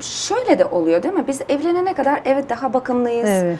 Şöyle de oluyor değil mi? Biz evlenene kadar evet daha bakımlıyız. Evet.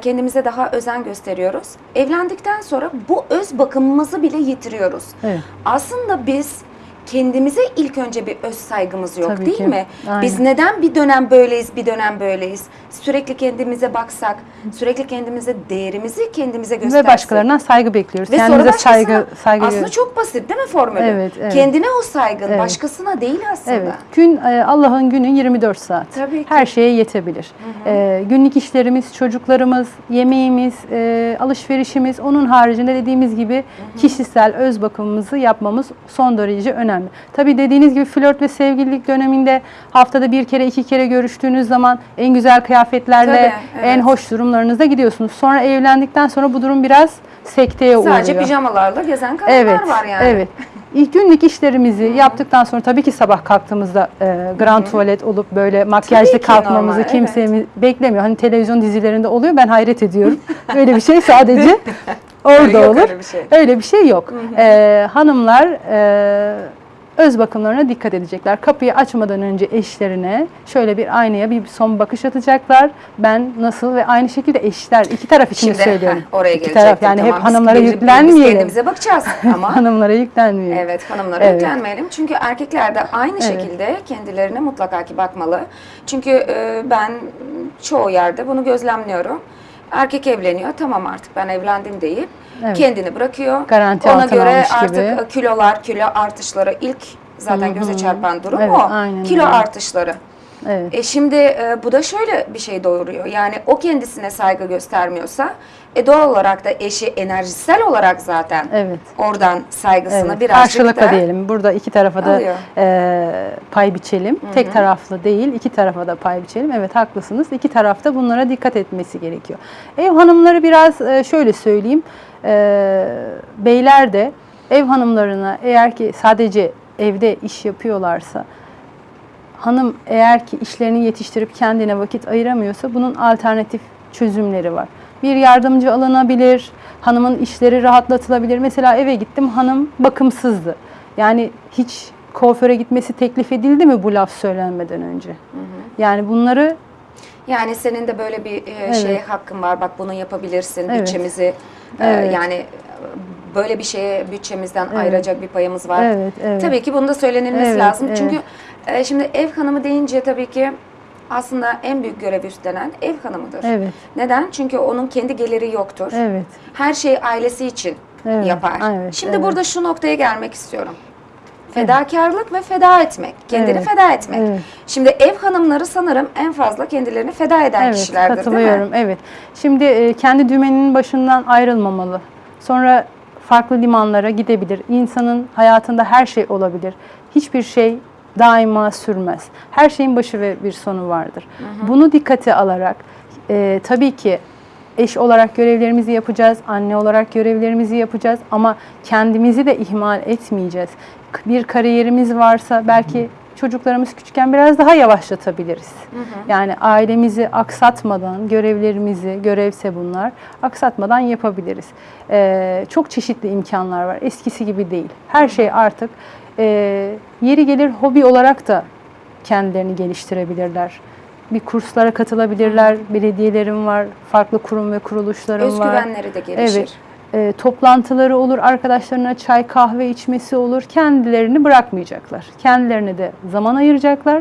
Kendimize daha özen gösteriyoruz. Evlendikten sonra bu öz bakımımızı bile yitiriyoruz. Evet. Aslında biz kendimize ilk önce bir öz saygımız yok Tabii değil ki. mi? Aynen. Biz neden bir dönem böyleyiz, bir dönem böyleyiz? Sürekli kendimize baksak, sürekli kendimize değerimizi kendimize göstersek. Ve başkalarından saygı bekliyoruz. Ve Kendimize saygı saygı aslında çok basit değil mi formülü? Evet, evet. Kendine o saygın, Evet. başkasına değil aslında. Evet. Gün e, Allah'ın günü 24 saat. Tabii ki. Her şeye yetebilir. E, günlük işlerimiz, çocuklarımız, yemeğimiz, e, alışverişimiz, onun haricinde dediğimiz gibi kişisel öz bakımımızı yapmamız son derece önemli. Tabii dediğiniz gibi flört ve sevgililik döneminde haftada bir kere iki kere görüştüğünüz zaman en güzel kıyafetlerle Tabii, en evet. hoş durumlarınızda gidiyorsunuz. Sonra evlendikten sonra bu durum biraz sekteye uğruyor. Sadece pijamalarla gezen kadınlar Evet, var yani. evet. İlk günlük işlerimizi yaptıktan sonra tabii ki sabah kalktığımızda e, grand tuvalet olup böyle makyajlı ki kalkmamızı normal, kimse beklemiyor. Hani televizyon dizilerinde oluyor ben hayret ediyorum. Böyle bir şey sadece orada Yok olur. öyle bir şey. Öyle bir şey yok. E, hanımlar e, öz bakımlarına dikkat edecekler. Kapıyı açmadan önce eşlerine şöyle bir aynaya bir son bakış atacaklar. Ben nasıl ve aynı şekilde eşler iki taraf için Şimdi söylüyorum. heh, oraya İki taraf yani tamam. hep Biz hanımlara Biz yüklenmeyelim. kendimize bakacağız ama Hanımlara yüklenmeyelim. evet hanımlara Evet. yüklenmeyelim. Çünkü erkekler de aynı Evet. şekilde kendilerine mutlaka ki bakmalı. Çünkü e, ben çoğu yerde bunu gözlemliyorum. Erkek evleniyor tamam artık ben evlendim deyip Evet. kendini bırakıyor. Garanti Ona göre artık gibi. kilolar, kilo artışları ilk zaten göze çarpan durum Evet, o. aynen Kilo öyle. artışları. Evet. E şimdi e, bu da şöyle bir şey doğuruyor. Yani o kendisine saygı göstermiyorsa e doğal olarak da eşi enerjisel olarak zaten Evet. oradan saygısını Evet. birazcık Karşılıklı da diyelim. Burada iki tarafa da Alıyor. e, pay biçelim. Tek taraflı değil, iki tarafa da pay biçelim. Evet haklısınız. İki tarafta bunlara dikkat etmesi gerekiyor. Ev hanımları biraz e, şöyle söyleyeyim. E, beyler de ev hanımlarına eğer ki sadece evde iş yapıyorlarsa hanım eğer ki işlerini yetiştirip kendine vakit ayıramıyorsa bunun alternatif çözümleri var. Bir yardımcı alınabilir, hanımın işleri rahatlatılabilir. Mesela eve gittim hanım bakımsızdı. Yani hiç kuaföre gitmesi teklif edildi mi bu laf söylenmeden önce? Yani bunları yani senin de böyle bir e, şey hakkın var. Bak bunu yapabilirsin. Evet. Bütçemizi e, Evet. yani e, böyle bir şeye bütçemizden ayıracak bir payımız var. Evet, evet. Tabii ki bunu da söylenilmesi Evet, lazım. evet. Çünkü e, şimdi ev hanımı deyince tabii ki aslında en büyük görev üstlenen ev hanımıdır. Evet. Neden? Çünkü onun kendi geliri yoktur. evet, Her şeyi ailesi için Evet, yapar. evet, Şimdi evet. burada şu noktaya gelmek istiyorum. Fedakarlık ve feda etmek. Kendini Evet, feda etmek. evet. Şimdi ev hanımları sanırım en fazla kendilerini feda eden evet kişilerdir katılıyorum. değil mi? Evet. Şimdi e, kendi dümeninin başından ayrılmamalı. Sonra farklı limanlara gidebilir. İnsanın hayatında her şey olabilir. Hiçbir şey daima sürmez. Her şeyin başı ve bir sonu vardır. Bunu dikkate alarak e, tabii ki eş olarak görevlerimizi yapacağız, anne olarak görevlerimizi yapacağız ama kendimizi de ihmal etmeyeceğiz. Bir kariyerimiz varsa belki çocuklarımız küçükken biraz daha yavaşlatabiliriz. Yani ailemizi aksatmadan, görevlerimizi, görevse bunlar, aksatmadan yapabiliriz. Ee, çok çeşitli imkanlar var. Eskisi gibi değil. Her şey artık e, yeri gelir hobi olarak da kendilerini geliştirebilirler. Bir kurslara katılabilirler. Belediyelerim var, farklı kurum ve kuruluşlarım var. Özgüvenleri de gelişir. Evet. E, toplantıları olur, arkadaşlarına çay kahve içmesi olur. Kendilerini bırakmayacaklar. Kendilerine de zaman ayıracaklar.